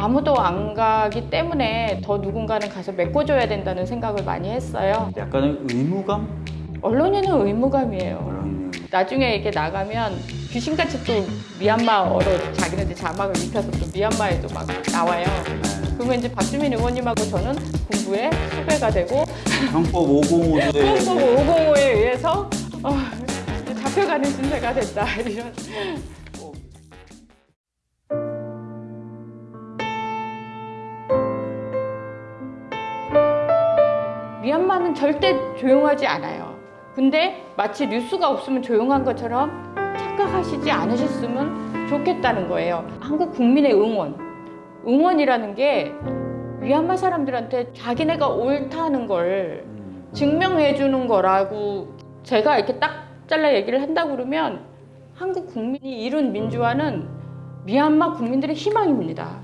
아무도 안 가기 때문에 더 누군가는 가서 메꿔줘야 된다는 생각을 많이 했어요. 약간의 의무감? 언론인은 의무감이에요. 나중에 이렇게 나가면 귀신같이 또 미얀마어로 자기네들 자막을 입혀서 또 미얀마에도 막 나와요. 네. 그러면 이제 박주민 의원님하고 저는 공부에 수배가 되고 형법 505조에 홍보 505에 의해서 어, 잡혀가는 신세가 됐다 이런. 미얀마는 절대 조용하지 않아요. 근데 마치 뉴스가 없으면 조용한 것처럼 착각하시지 않으셨으면 좋겠다는 거예요. 한국 국민의 응원. 응원이라는 게 미얀마 사람들한테 자기네가 옳다는 걸 음, 증명해 주는 거라고 제가 이렇게 딱 잘라 얘기를 한다 그러면 한국 국민이 이룬 민주화는 미얀마 국민들의 희망입니다.